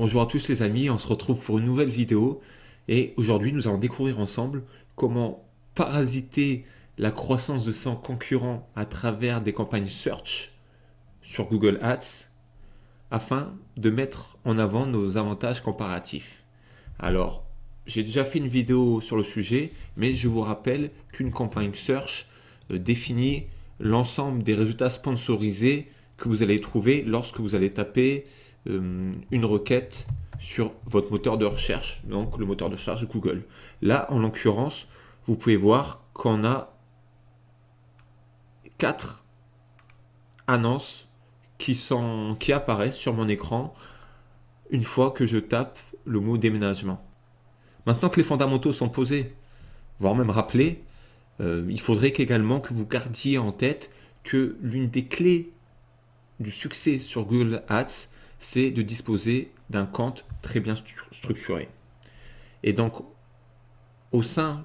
Bonjour à tous les amis, on se retrouve pour une nouvelle vidéo et aujourd'hui nous allons découvrir ensemble comment parasiter la croissance de son concurrent à travers des campagnes search sur Google Ads afin de mettre en avant nos avantages comparatifs. Alors, j'ai déjà fait une vidéo sur le sujet, mais je vous rappelle qu'une campagne search euh, définit l'ensemble des résultats sponsorisés que vous allez trouver lorsque vous allez taper euh, une requête sur votre moteur de recherche, donc le moteur de recherche Google. Là, en l'occurrence, vous pouvez voir qu'on a quatre annonces qui, apparaissent sur mon écran une fois que je tape le mot déménagement. Maintenant que les fondamentaux sont posés, voire même rappelés, euh, il faudrait également que vous gardiez en tête que l'une des clés du succès sur Google Ads, c'est de disposer d'un compte très bien structuré. Et donc, au sein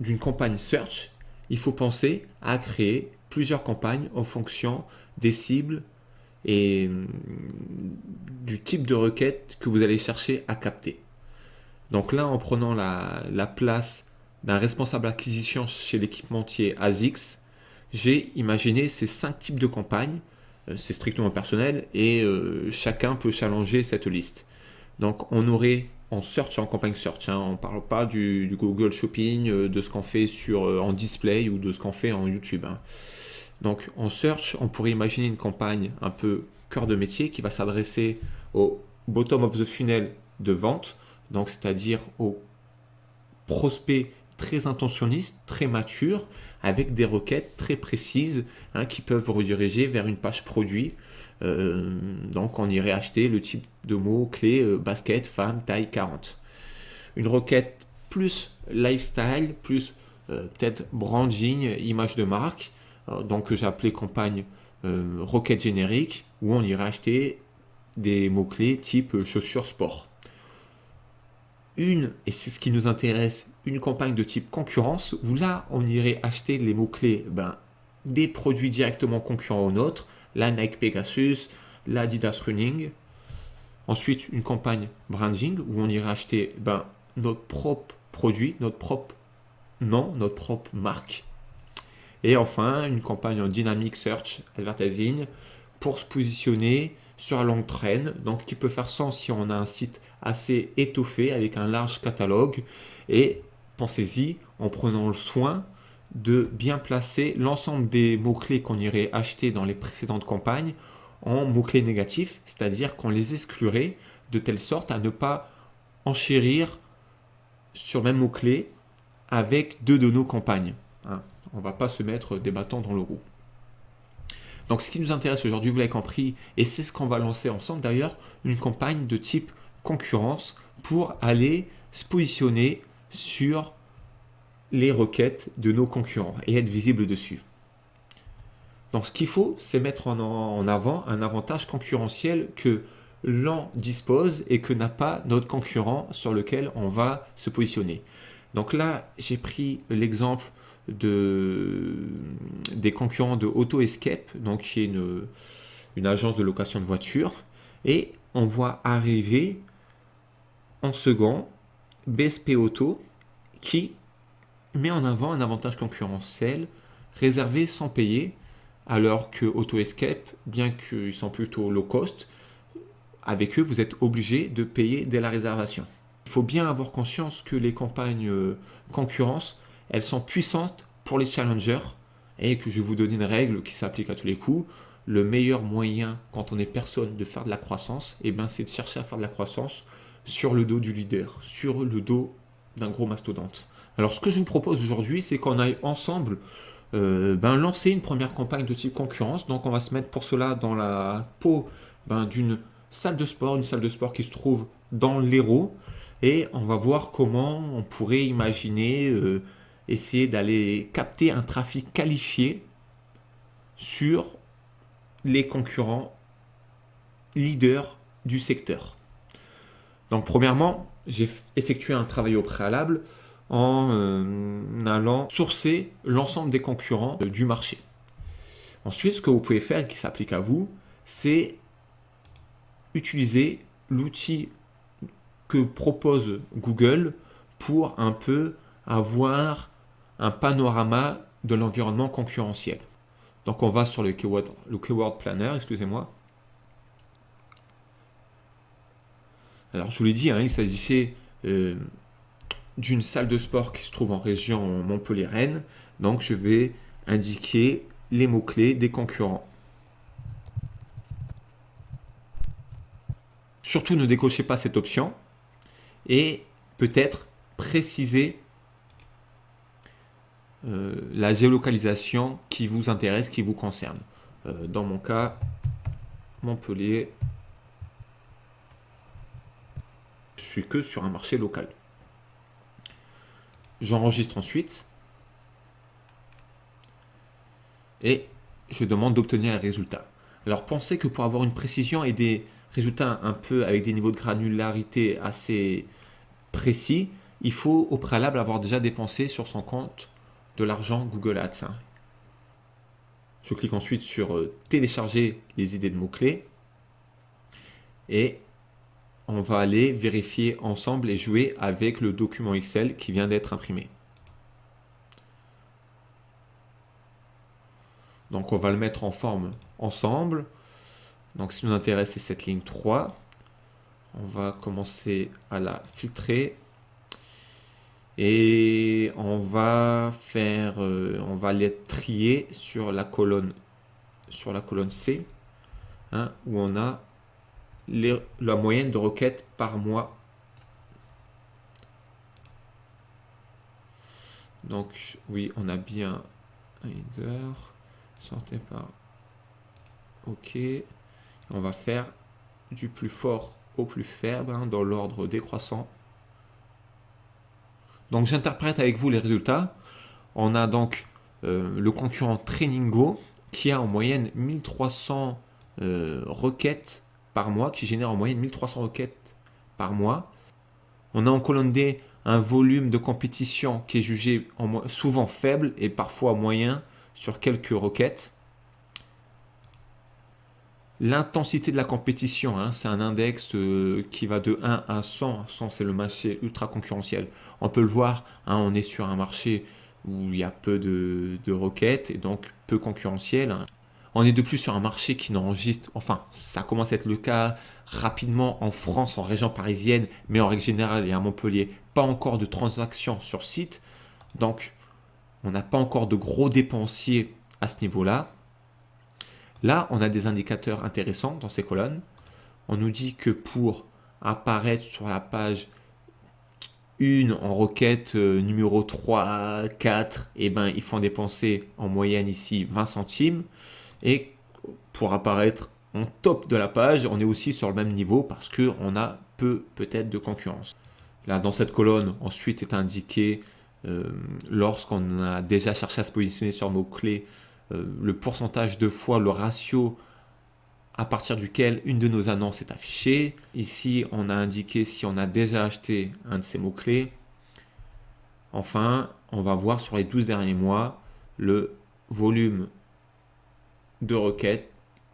d'une campagne search, il faut penser à créer plusieurs campagnes en fonction des cibles et hum, du type de requête que vous allez chercher à capter. Donc là, en prenant la, la place d'un responsable acquisition chez l'équipementier ASICS, j'ai imaginé ces cinq types de campagnes c'est strictement personnel et euh, chacun peut challenger cette liste. Donc on aurait en search, en campagne search, hein, on ne parle pas du, Google Shopping, euh, de ce qu'on fait sur, en display ou de ce qu'on fait en YouTube. Hein. Donc en search, on pourrait imaginer une campagne un peu cœur de métier qui va s'adresser au bottom of the funnel de vente, donc c'est-à-dire aux prospects très intentionnistes, très matures, avec des requêtes très précises hein, qui peuvent rediriger vers une page produit. Euh, donc on irait acheter le type de mots clés euh, basket, femme, taille 40. Une requête plus lifestyle, plus euh, peut-être branding, image de marque, donc que appelé campagne requête générique, où on irait acheter des mots-clés type chaussures sport. Une, et c'est ce qui nous intéresse, une campagne de type concurrence où là, on irait acheter les mots-clés ben, des produits directement concurrents aux nôtres, la Nike Pegasus, l'Adidas Running. Ensuite, une campagne branding où on irait acheter ben, notre propre produit, notre propre nom, notre propre marque. Et enfin, une campagne en Dynamic Search Advertising pour se positionner sur la longue traîne, donc qui peut faire sens si on a un site assez étoffé avec un large catalogue et pensez-y en prenant le soin de bien placer l'ensemble des mots-clés qu'on irait acheter dans les précédentes campagnes en mots-clés négatifs, c'est-à-dire qu'on les exclurait de telle sorte à ne pas enchérir sur le même mot-clé avec deux de nos campagnes. Hein. On ne va pas se mettre des bâtons dans le roue. Donc ce qui nous intéresse aujourd'hui, vous l'avez compris, et c'est ce qu'on va lancer ensemble d'ailleurs, une campagne de type concurrence pour aller se positionner sur les requêtes de nos concurrents et être visible dessus. Donc ce qu'il faut, c'est mettre en avant un avantage concurrentiel que l'on dispose et que n'a pas notre concurrent sur lequel on va se positionner. Donc là, j'ai pris l'exemple de, des concurrents de Auto Escape, donc qui est une, une agence de location de voitures, et on voit arriver en second BSP Auto qui met en avant un avantage concurrentiel réservé sans payer, alors que Auto Escape, bien qu'ils sont plutôt low cost, avec eux, vous êtes obligé de payer dès la réservation. Il faut bien avoir conscience que les campagnes euh, concurrence elles sont puissantes pour les challengers et que je vais vous donner une règle qui s'applique à tous les coups. Le meilleur moyen quand on est personne de faire de la croissance, eh ben, c'est de chercher à faire de la croissance sur le dos du leader, sur le dos d'un gros mastodonte. Alors ce que je vous propose aujourd'hui, c'est qu'on aille ensemble euh, ben, lancer une première campagne de type concurrence. Donc on va se mettre pour cela dans la peau ben, d'une salle de sport, une salle de sport qui se trouve dans l'Hérault. Et on va voir comment on pourrait imaginer euh, essayer d'aller capter un trafic qualifié sur les concurrents leaders du secteur. Donc premièrement, j'ai effectué un travail au préalable en euh, allant sourcer l'ensemble des concurrents du marché. Ensuite, ce que vous pouvez faire qui s'applique à vous, c'est utiliser l'outil que propose Google pour un peu avoir un panorama de l'environnement concurrentiel. Donc on va sur le keyword, le keyword planner, excusez-moi. Alors je vous l'ai dit, hein, il s'agissait euh, d'une salle de sport qui se trouve en région Montpellier-Rennes. Donc je vais indiquer les mots-clés des concurrents. Surtout ne décochez pas cette option et peut-être préciser euh, la géolocalisation qui vous intéresse, qui vous concerne. Euh, dans mon cas, Montpellier, je suis que sur un marché local. J'enregistre ensuite et je demande d'obtenir un résultat. Alors pensez que pour avoir une précision et des résultats un peu avec des niveaux de granularité assez précis, il faut au préalable avoir déjà dépensé sur son compte de l'argent Google Ads. Hein. Je clique ensuite sur euh, télécharger les idées de mots-clés et on va aller vérifier ensemble et jouer avec le document Excel qui vient d'être imprimé. Donc on va le mettre en forme ensemble. Donc qui nous intéresse, c'est cette ligne 3. On va commencer à la filtrer. Et on va faire, euh, on va les trier sur la colonne, sur la colonne C, hein, où on a la moyenne de requêtes par mois. Donc oui, on a bien un header, sortez par OK. On va faire du plus fort au plus faible hein, dans l'ordre décroissant. Donc j'interprète avec vous les résultats. On a donc euh, le concurrent Trainingo qui a en moyenne 1300 euh, requêtes par mois, qui génère en moyenne 1300 requêtes par mois. On a en colonne D un volume de compétition qui est jugé souvent faible et parfois moyen sur quelques requêtes. L'intensité de la compétition, hein, c'est un index euh, qui va de 1 à 100. 100, c'est le marché ultra concurrentiel. On peut le voir, hein, on est sur un marché où il y a peu de, requêtes et donc peu concurrentiel. On est de plus sur un marché qui n'enregistre, enfin, ça commence à être le cas rapidement en France, en région parisienne, mais en règle générale et à Montpellier, pas encore de transactions sur site. Donc, on n'a pas encore de gros dépensiers à ce niveau-là. Là, on a des indicateurs intéressants dans ces colonnes. On nous dit que pour apparaître sur la page 1 en requête euh, numéro 3, 4, et ben, ils font dépenser en moyenne ici 20 centimes. Et pour apparaître en top de la page, on est aussi sur le même niveau parce qu'on a peu peut-être de concurrence. Là, dans cette colonne, ensuite est indiqué euh, lorsqu'on a déjà cherché à se positionner sur mots-clés euh, le pourcentage de fois, le ratio à partir duquel une de nos annonces est affichée. Ici, on a indiqué si on a déjà acheté un de ces mots-clés. Enfin, on va voir sur les 12 derniers mois le volume de requêtes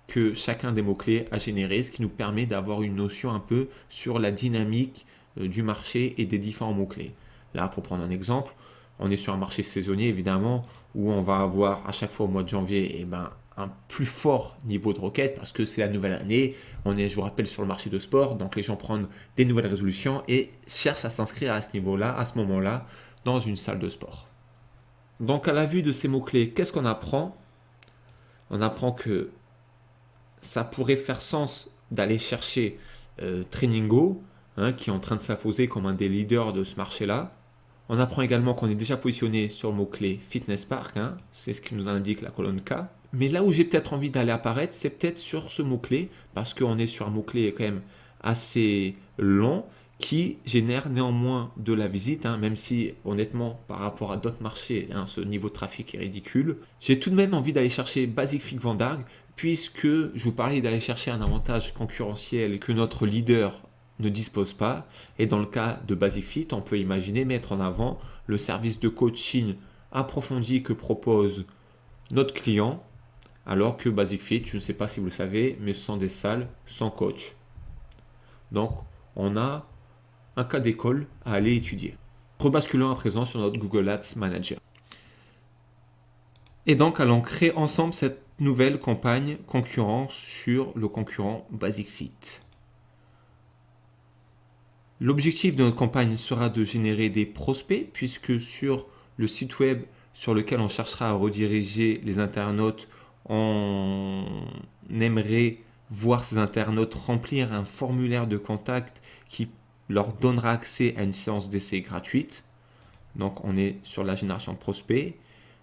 que chacun des mots-clés a généré, ce qui nous permet d'avoir une notion un peu sur la dynamique euh, du marché et des différents mots-clés. Là, pour prendre un exemple, on est sur un marché saisonnier évidemment où on va avoir à chaque fois au mois de janvier eh ben, un plus fort niveau de requête parce que c'est la nouvelle année. On est, je vous rappelle, sur le marché de sport, donc les gens prennent des nouvelles résolutions et cherchent à s'inscrire à ce niveau-là, à ce moment-là, dans une salle de sport. Donc à la vue de ces mots-clés, qu'est-ce qu'on apprend? On apprend que ça pourrait faire sens d'aller chercher euh, Trainingo, hein, qui est en train de s'imposer comme un des leaders de ce marché-là, on apprend également qu'on est déjà positionné sur le mot-clé Fitness Park, hein. c'est ce qui nous indique la colonne K. Mais là où j'ai peut-être envie d'aller apparaître, c'est peut-être sur ce mot-clé, parce qu'on est sur un mot-clé quand même assez long, qui génère néanmoins de la visite, hein, même si honnêtement par rapport à d'autres marchés, hein, ce niveau de trafic est ridicule. J'ai tout de même envie d'aller chercher Basic Fit Vandarg, puisque je vous parlais d'aller chercher un avantage concurrentiel que notre leader ne dispose pas. Et dans le cas de BasicFit, on peut imaginer mettre en avant le service de coaching approfondi que propose notre client, alors que BasicFit, je ne sais pas si vous le savez, mais ce sont des salles sans coach. Donc, on a un cas d'école à aller étudier. Rebasculons à présent sur notre Google Ads Manager. Et donc, allons créer ensemble cette nouvelle campagne concurrence sur le concurrent Basic Fit. L'objectif de notre campagne sera de générer des prospects puisque sur le site web sur lequel on cherchera à rediriger les internautes, on aimerait voir ces internautes remplir un formulaire de contact qui leur donnera accès à une séance d'essai gratuite. Donc on est sur la génération de prospects.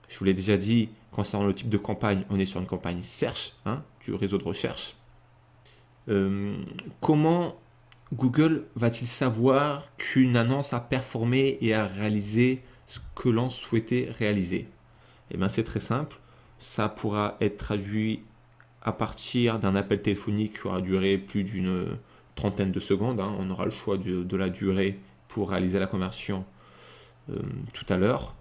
Je vous l'ai déjà dit, concernant le type de campagne, on est sur une campagne search, hein, du réseau de recherche. Euh, comment Google va-t-il savoir qu'une annonce a performé et a réalisé ce que l'on souhaitait réaliser? Eh bien c'est très simple, ça pourra être traduit à partir d'un appel téléphonique qui aura duré plus d'une trentaine de secondes. Hein. On aura le choix de, la durée pour réaliser la conversion euh, tout à l'heure.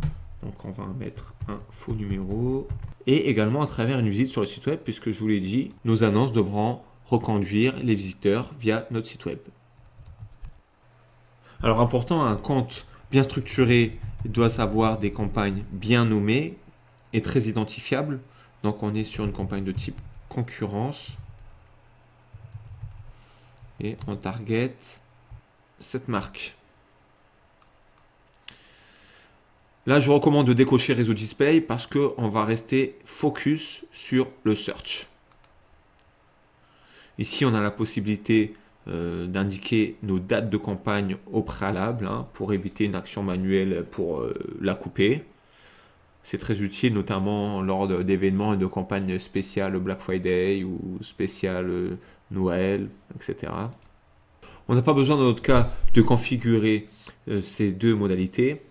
Donc on va mettre un faux numéro. Et également à travers une visite sur le site web, puisque je vous l'ai dit, nos annonces devront reconduire les visiteurs via notre site web. Alors important, un compte bien structuré doit avoir des campagnes bien nommées et très identifiables. Donc on est sur une campagne de type concurrence. Et on target cette marque. Là, je recommande de décocher réseau display parce qu'on va rester focus sur le search. Ici, on a la possibilité euh, d'indiquer nos dates de campagne au préalable hein, pour éviter une action manuelle pour euh, la couper. C'est très utile notamment lors d'événements et de campagnes spéciales Black Friday ou spéciales Noël, etc. On n'a pas besoin dans notre cas de configurer ces deux modalités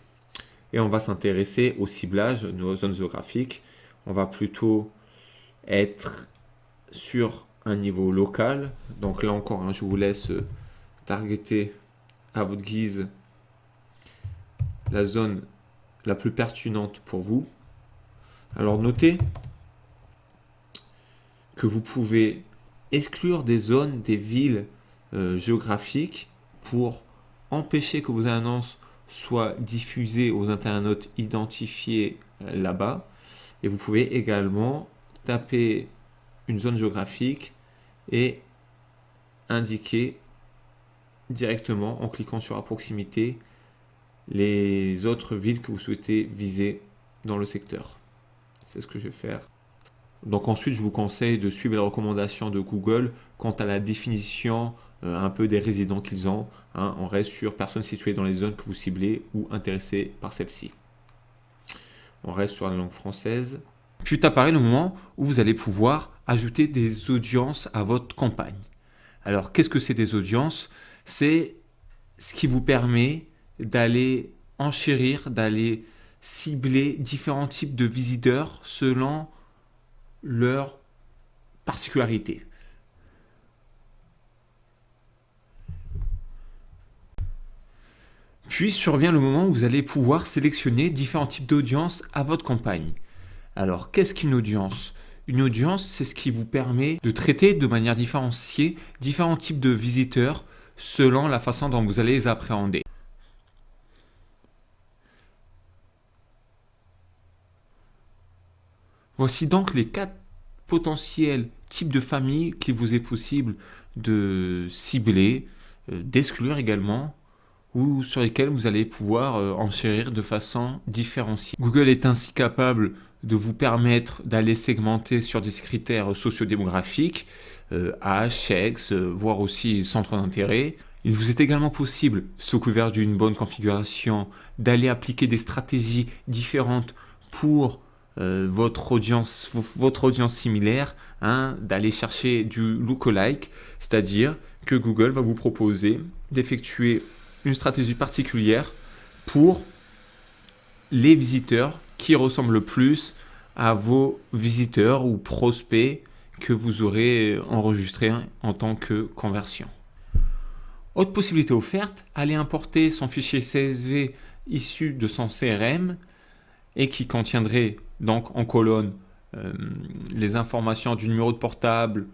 et on va s'intéresser au ciblage, nos zones géographiques. On va plutôt être sur un niveau local. Donc là encore, hein, je vous laisse euh, targeter à votre guise la zone la plus pertinente pour vous. Alors notez que vous pouvez exclure des zones, des villes euh, géographiques pour empêcher que vos annonces soient diffusées aux internautes identifiés euh, là-bas. Et vous pouvez également taper une zone géographique et indiquer directement en cliquant sur à proximité les autres villes que vous souhaitez viser dans le secteur. C'est ce que je vais faire. Donc ensuite, je vous conseille de suivre les recommandations de Google quant à la définition euh, un peu des résidents qu'ils ont. Hein. on reste sur personnes situées dans les zones que vous ciblez ou intéressées par celle-ci. On reste sur la langue française. Puis apparaît le moment où vous allez pouvoir ajouter des audiences à votre campagne. Alors, qu'est-ce que c'est des audiences? C'est ce qui vous permet d'aller enchérir, d'aller cibler différents types de visiteurs selon leurs particularités. Puis survient le moment où vous allez pouvoir sélectionner différents types d'audience à votre campagne. Alors, qu'est-ce qu'une audience? Une audience, c'est ce qui vous permet de traiter de manière différenciée différents types de visiteurs selon la façon dont vous allez les appréhender. Voici donc les quatre potentiels types de familles qu'il vous est possible de cibler, euh, d'exclure également, ou sur lesquels vous allez pouvoir euh, enchérir de façon différenciée. Google est ainsi capable de vous permettre d'aller segmenter sur des critères sociodémographiques, euh, âge, sexe, euh, voire aussi centre d'intérêt. Il vous est également possible, sous couvert d'une bonne configuration, d'aller appliquer des stratégies différentes pour euh, votre, audience, votre audience similaire, hein, d'aller chercher du lookalike, c'est-à-dire que Google va vous proposer d'effectuer une stratégie particulière pour les visiteurs qui ressemble le plus à vos visiteurs ou prospects que vous aurez enregistrés en tant que conversion. Autre possibilité offerte, aller importer son fichier CSV issu de son CRM et qui contiendrait donc en colonne euh, les informations du numéro de portable,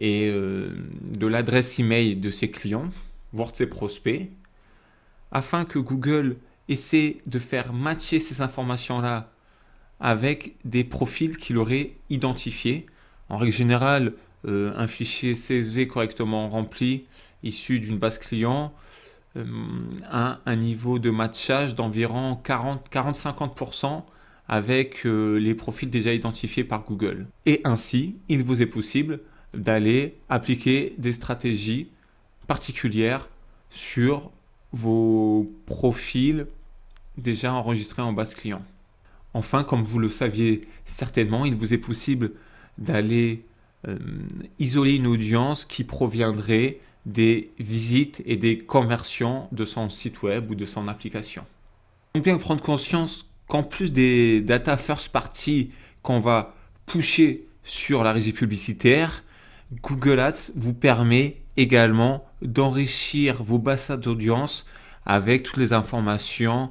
et de l'adresse email de ses clients, voire de ses prospects, afin que Google essaie de faire matcher ces informations-là avec des profils qu'il aurait identifiés. En règle générale, euh, un fichier CSV correctement rempli, issu d'une base client, euh, a un niveau de matchage d'environ 40-50% avec euh, les profils déjà identifiés par Google. Et ainsi, il vous est possible d'aller appliquer des stratégies particulières sur vos profils déjà enregistrés en base client. Enfin, comme vous le saviez certainement, il vous est possible d'aller euh, isoler une audience qui proviendrait des visites et des conversions de son site web ou de son application. Donc bien prendre conscience qu'en plus des data first party qu'on va pusher sur la régie publicitaire, Google Ads vous permet également d'enrichir vos bases d'audience avec toutes les informations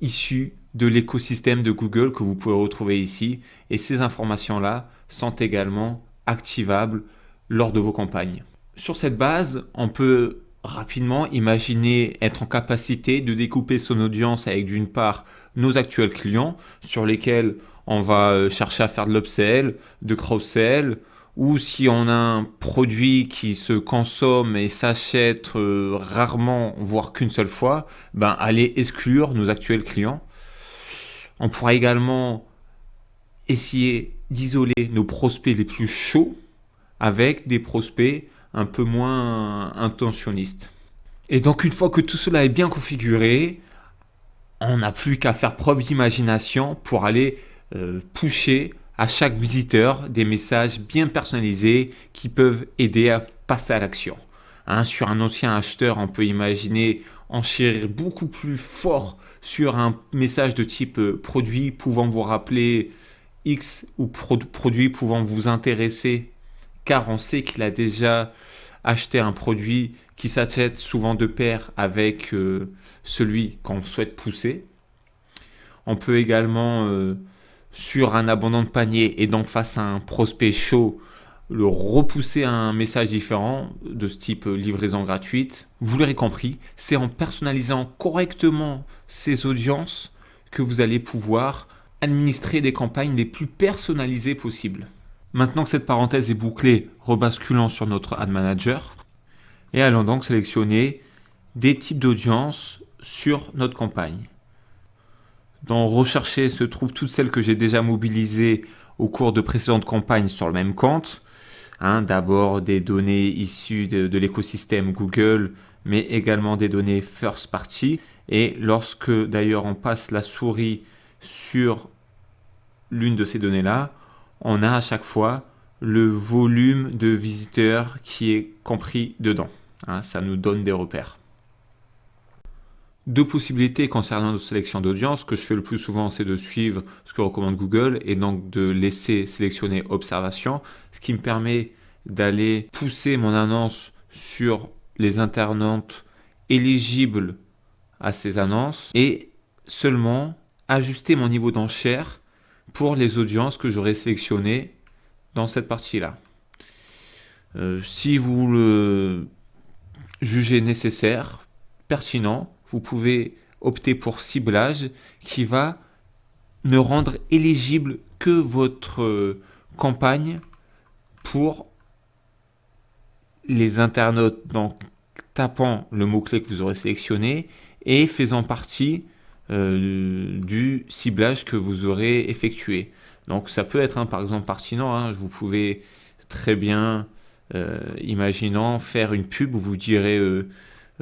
issues de l'écosystème de Google que vous pouvez retrouver ici. Et ces informations-là sont également activables lors de vos campagnes. Sur cette base, on peut rapidement imaginer être en capacité de découper son audience avec d'une part nos actuels clients sur lesquels on va euh, chercher à faire de l'upsell, de cross-sell, ou si on a un produit qui se consomme et s'achète euh, rarement, voire qu'une seule fois, ben aller exclure nos actuels clients. On pourra également essayer d'isoler nos prospects les plus chauds avec des prospects un peu moins intentionnistes. Et donc une fois que tout cela est bien configuré, on n'a plus qu'à faire preuve d'imagination pour aller euh, pusher à chaque visiteur des messages bien personnalisés qui peuvent aider à passer à l'action. Hein, sur un ancien acheteur, on peut imaginer enchérir beaucoup plus fort sur un message de type euh, produit pouvant vous rappeler X ou produit pouvant vous intéresser car on sait qu'il a déjà acheté un produit qui s'achète souvent de pair avec euh, celui qu'on souhaite pousser. On peut également euh, sur un abandon de panier et donc face à un prospect chaud, le repousser à un message différent de ce type livraison gratuite. Vous l'aurez compris, c'est en personnalisant correctement ces audiences que vous allez pouvoir administrer des campagnes les plus personnalisées possibles. Maintenant que cette parenthèse est bouclée, rebasculons sur notre Ad Manager et allons donc sélectionner des types d'audience sur notre campagne. Dans Rechercher se trouvent toutes celles que j'ai déjà mobilisées au cours de précédentes campagnes sur le même compte. Hein, d'abord des données issues de, l'écosystème Google, mais également des données first party. Et lorsque d'ailleurs on passe la souris sur l'une de ces données-là, on a à chaque fois le volume de visiteurs qui est compris dedans. Hein, ça nous donne des repères. Deux possibilités concernant nos sélections d'audience. Ce que je fais le plus souvent, c'est de suivre ce que recommande Google et donc de laisser sélectionner observation, ce qui me permet d'aller pousser mon annonce sur les internautes éligibles à ces annonces et seulement ajuster mon niveau d'enchère pour les audiences que j'aurais sélectionnées dans cette partie-là. Euh, si vous le jugez nécessaire, pertinent, vous pouvez opter pour ciblage qui va ne rendre éligible que votre euh, campagne pour les internautes, donc tapant le mot-clé que vous aurez sélectionné et faisant partie euh, du ciblage que vous aurez effectué. Donc ça peut être par exemple pertinent, hein, vous pouvez très bien, euh, imaginant, faire une pub où vous direz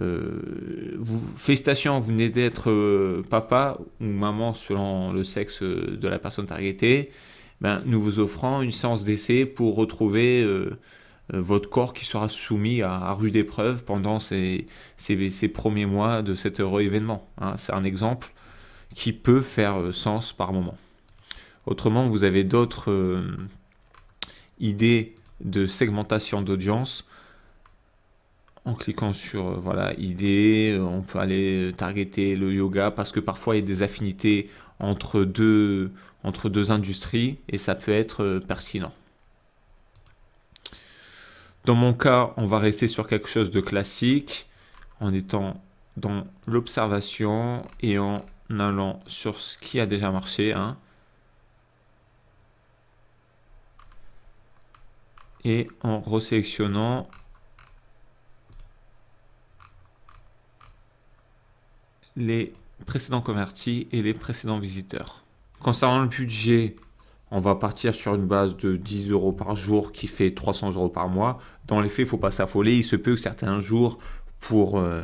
euh, vous, félicitations, vous venez d'être euh, papa ou maman selon le sexe de la personne targetée. Ben, nous vous offrons une séance d'essai pour retrouver euh, votre corps qui sera soumis à, rude épreuve pendant ces, premiers mois de cet heureux événement. Hein. C'est un exemple qui peut faire sens par moment. Autrement, vous avez d'autres idées de segmentation d'audience en cliquant sur euh, voilà idée, euh, on peut aller targeter le yoga parce que parfois il y a des affinités entre deux, industries et ça peut être euh, pertinent. Dans mon cas, on va rester sur quelque chose de classique en étant dans l'observation et en allant sur ce qui a déjà marché. Hein. Et en resélectionnant les précédents convertis et les précédents visiteurs. Concernant le budget, on va partir sur une base de 10 euros par jour qui fait 300 euros par mois. Dans les faits, il ne faut pas s'affoler. Il se peut que certains jours, pour euh,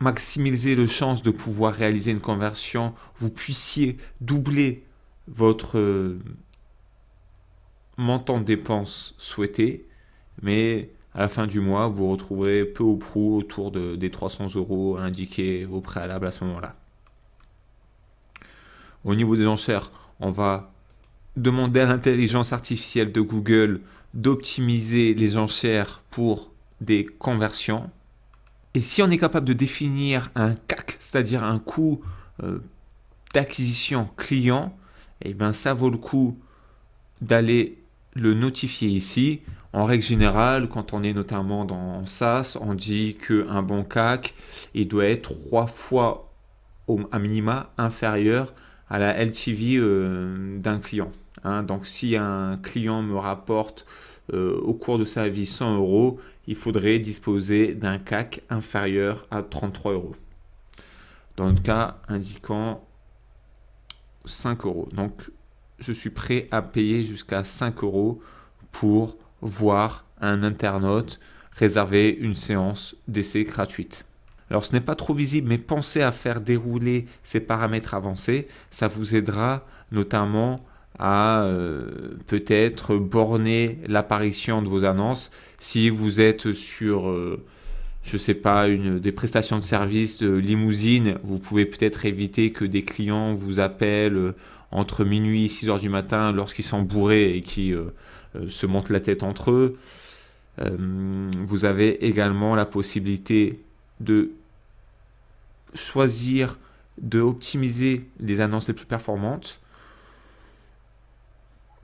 maximiser le chance de pouvoir réaliser une conversion, vous puissiez doubler votre montant de dépenses souhaité. Mais à la fin du mois, vous retrouverez peu ou prou autour de, des 300 euros indiqués au préalable à ce moment-là. Au niveau des enchères, on va demander à l'intelligence artificielle de Google d'optimiser les enchères pour des conversions. Et si on est capable de définir un CAC, c'est-à-dire un coût euh, d'acquisition client, eh bien ça vaut le coup d'aller le notifier ici. En règle générale, quand on est notamment dans SaaS, on dit qu'un bon CAC, il doit être trois fois au, à minima inférieur à la LTV euh, d'un client. Hein. Donc si un client me rapporte euh, au cours de sa vie 100 euros, il faudrait disposer d'un CAC inférieur à 33 euros. Dans le cas indiquant 5 euros. Donc je suis prêt à payer jusqu'à 5 euros pour voir un internaute réserver une séance d'essai gratuite. Alors ce n'est pas trop visible, mais pensez à faire dérouler ces paramètres avancés. Ça vous aidera notamment à euh, peut-être borner l'apparition de vos annonces. Si vous êtes sur, euh, je sais pas, des prestations de services de limousine, vous pouvez peut-être éviter que des clients vous appellent euh, entre minuit et 6 heures du matin lorsqu'ils sont bourrés et qui se montent la tête entre eux. vous avez également la possibilité de choisir de optimiser les annonces les plus performantes.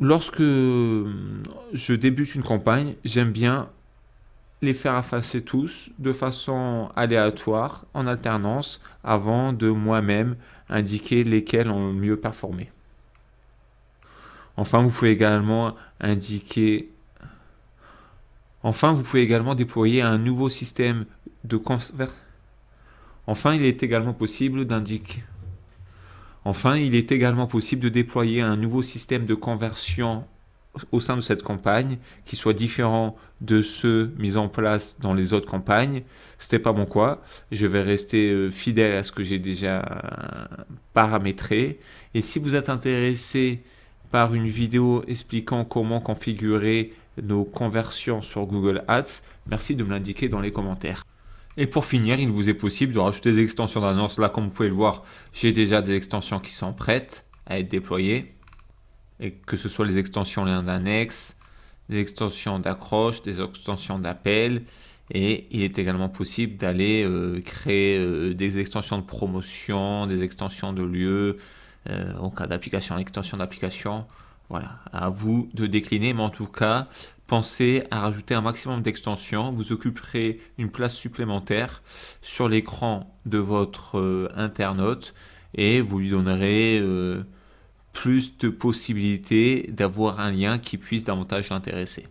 Lorsque je débute une campagne, j'aime bien les faire effacer tous de façon aléatoire, en alternance, avant de moi-même indiquer lesquels ont mieux performé. Enfin, vous pouvez également indiquer Enfin, vous pouvez également déployer un nouveau système Enfin, il est également possible d'indiquer Enfin, il est également possible de déployer un nouveau système de conversion au sein de cette campagne qui soit différent de ceux mis en place dans les autres campagnes. Ce n'est pas mon quoi. Je vais rester euh, fidèle à ce que j'ai déjà paramétré. Et si vous êtes intéressé par une vidéo expliquant comment configurer nos conversions sur Google Ads, merci de me l'indiquer dans les commentaires. Et pour finir, il vous est possible de rajouter des extensions d'annonce. Là, comme vous pouvez le voir, j'ai déjà des extensions qui sont prêtes à être déployées. Et que ce soit les extensions liens d'annexe, des extensions d'accroche, des extensions d'appel. Et il est également possible d'aller euh, créer euh, des extensions de promotion, des extensions de lieu, euh, en cas d'application, extension d'application. Voilà, à vous de décliner, mais en tout cas, pensez à rajouter un maximum d'extensions. Vous occuperez une place supplémentaire sur l'écran de votre euh, internaute et vous lui donnerez euh, plus de possibilités d'avoir un lien qui puisse davantage l'intéresser.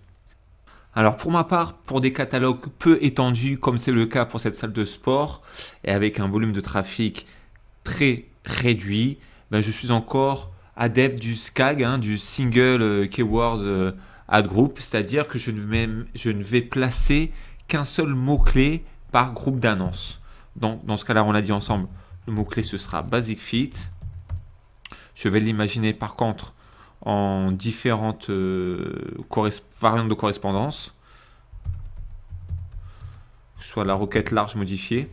Alors pour ma part, pour des catalogues peu étendus comme c'est le cas pour cette salle de sport et avec un volume de trafic très réduit, ben je suis encore adepte du SCAG, hein, du Single euh, Keyword ad group, c'est-à-dire que je ne, vais, je ne vais placer qu'un seul mot-clé par groupe d'annonces. Donc, dans ce cas-là, on l'a dit ensemble, le mot-clé, ce sera Basic Fit. Je vais l'imaginer par contre en différentes euh, variantes de correspondance, soit la requête large modifiée,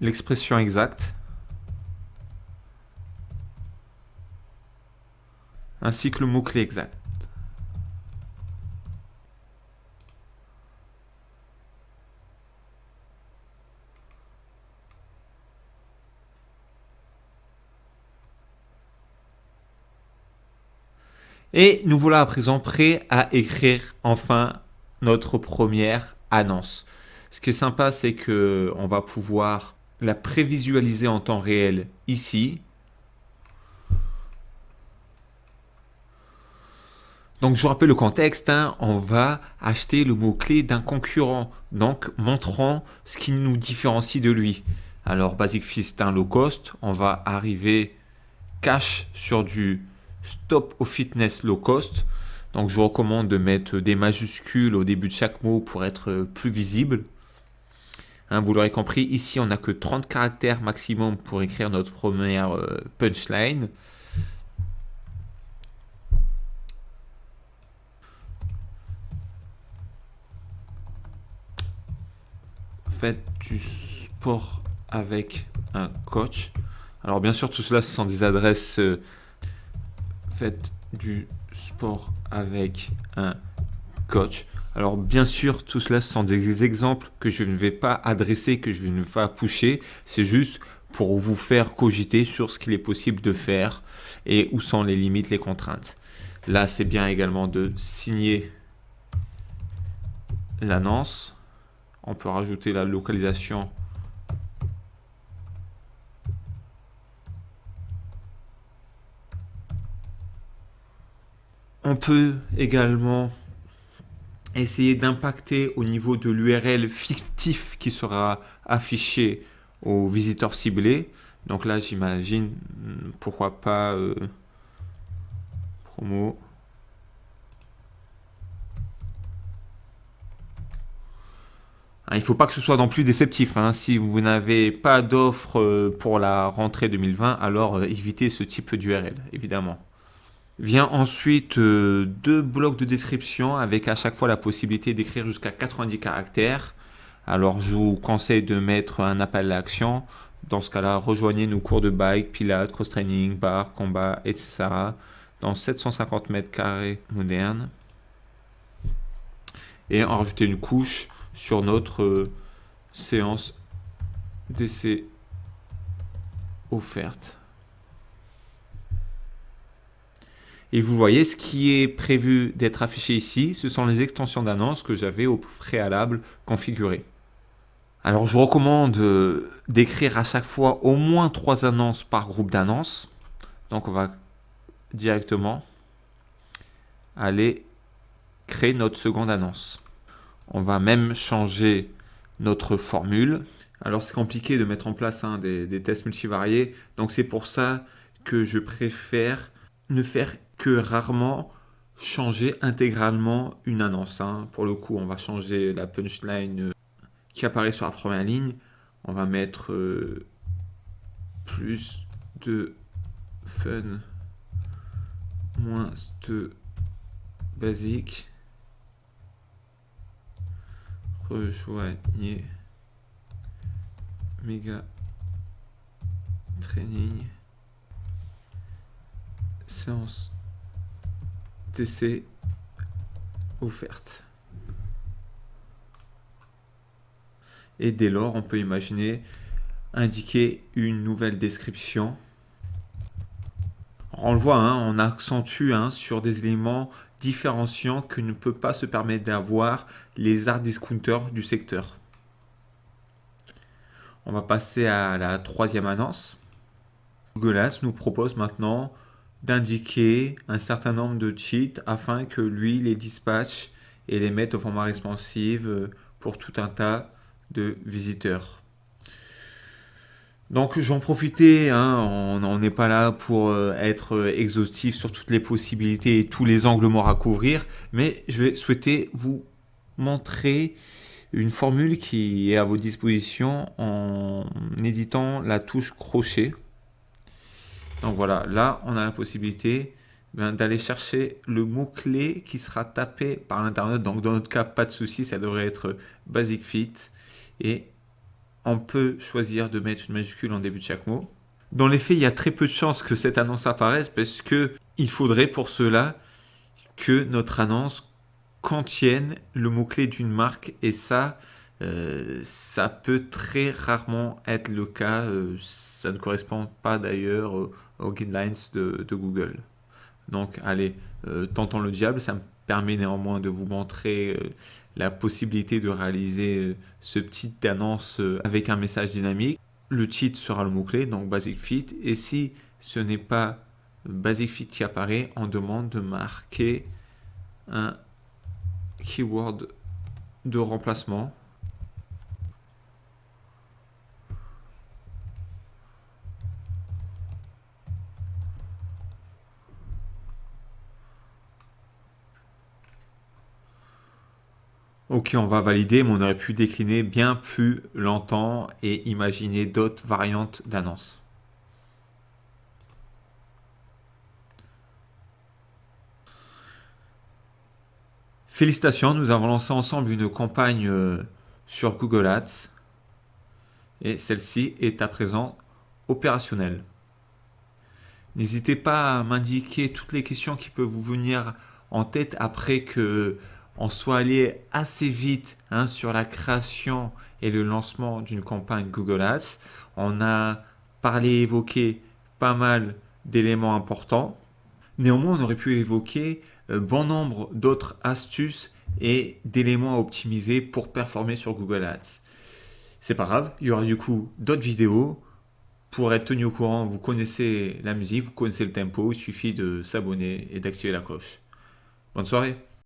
l'expression exacte, ainsi que le mot-clé exact. Et nous voilà à présent prêts à écrire enfin notre première annonce. Ce qui est sympa, c'est que on va pouvoir la prévisualiser en temps réel ici. Donc je vous rappelle le contexte, hein. on va acheter le mot-clé d'un concurrent, donc montrant ce qui nous différencie de lui. Alors Basic Fit c'est un low cost, on va arriver cash sur du Stop au fitness low cost. Donc je vous recommande de mettre des majuscules au début de chaque mot pour être plus visible. Hein, vous l'aurez compris, ici on n'a que 30 caractères maximum pour écrire notre première euh, punchline. Faites du sport avec un coach. Alors bien sûr tout cela ce sont des adresses euh, faites du sport avec un coach. Alors bien sûr, tout cela sont des exemples que je ne vais pas adresser, que je ne vais pas pusher. C'est juste pour vous faire cogiter sur ce qu'il est possible de faire et où sont les limites, les contraintes. Là, c'est bien également de signer l'annonce. On peut rajouter la localisation On peut également essayer d'impacter au niveau de l'URL fictif qui sera affiché aux visiteurs ciblés. Donc là, j'imagine, pourquoi pas euh, promo. Il ne faut pas que ce soit non plus déceptif. Hein. Si vous n'avez pas d'offre euh, pour la rentrée 2020, alors euh, évitez ce type d'URL, évidemment. Vient ensuite euh, deux blocs de description avec à chaque fois la possibilité d'écrire jusqu'à 90 caractères. Alors je vous conseille de mettre un appel à l'action. Dans ce cas-là, rejoignez nos cours de bike, pilates, cross-training, bar, combat, etc. dans 750 mètres carrés modernes. Et en rajouter une couche sur notre euh, séance d'essai offerte. Et vous voyez, ce qui est prévu d'être affiché ici, ce sont les extensions d'annonces que j'avais au préalable configurées. Alors, je recommande euh, d'écrire à chaque fois au moins trois annonces par groupe d'annonces. Donc, on va directement aller créer notre seconde annonce. On va même changer notre formule. Alors, c'est compliqué de mettre en place hein, des, tests multivariés. Donc, c'est pour ça que je préfère ne faire que rarement changer intégralement une annonce. Hein. Pour le coup, on va changer la punchline euh, qui apparaît sur la première ligne. On va mettre euh, plus de fun, moins de basique. Rejoignez méga training séance TC offerte. Et dès lors, on peut imaginer indiquer une nouvelle description. On le voit, hein, on accentue hein, sur des éléments différenciants que ne peut pas se permettre d'avoir les art discounters du secteur. On va passer à la troisième annonce. Google Ads nous propose maintenant d'indiquer un certain nombre de cheats afin que lui les dispatche et les mette au format responsive pour tout un tas de visiteurs. Donc j'en profiter, hein, on n'est pas là pour euh, être euh, exhaustif sur toutes les possibilités et tous les angles morts à couvrir, mais je vais souhaiter vous montrer une formule qui est à vos dispositions en éditant la touche crochet. Donc voilà, là, on a la possibilité ben, d'aller chercher le mot-clé qui sera tapé par l'internet. Donc dans notre cas, pas de souci, ça devrait être Basic Fit. Et on peut choisir de mettre une majuscule en début de chaque mot. Dans les faits, il y a très peu de chances que cette annonce apparaisse parce que il faudrait pour cela que notre annonce contienne le mot-clé d'une marque et ça, euh, ça peut très rarement être le cas. Euh, ça ne correspond pas d'ailleurs aux guidelines de, Google. Donc allez, euh, tentons le diable, ça me permet néanmoins de vous montrer la possibilité de réaliser euh, ce petit annonce avec un message dynamique. Le titre sera le mot-clé, donc Basic Fit. Et si ce n'est pas Basic Fit qui apparaît, on demande de marquer un keyword de remplacement. Ok, on va valider, mais on aurait pu décliner bien plus longtemps et imaginer d'autres variantes d'annonce. Félicitations, nous avons lancé ensemble une campagne euh, sur Google Ads et celle-ci est à présent opérationnelle. N'hésitez pas à m'indiquer toutes les questions qui peuvent vous venir en tête après que on soit allé assez vite hein, sur la création et le lancement d'une campagne Google Ads. On a parlé, évoqué pas mal d'éléments importants. Néanmoins, on aurait pu évoquer euh, bon nombre d'autres astuces et d'éléments à optimiser pour performer sur Google Ads. C'est pas grave, il y aura du coup d'autres vidéos. Pour être tenu au courant, vous connaissez la musique, vous connaissez le tempo, il suffit de s'abonner et d'activer la cloche. Bonne soirée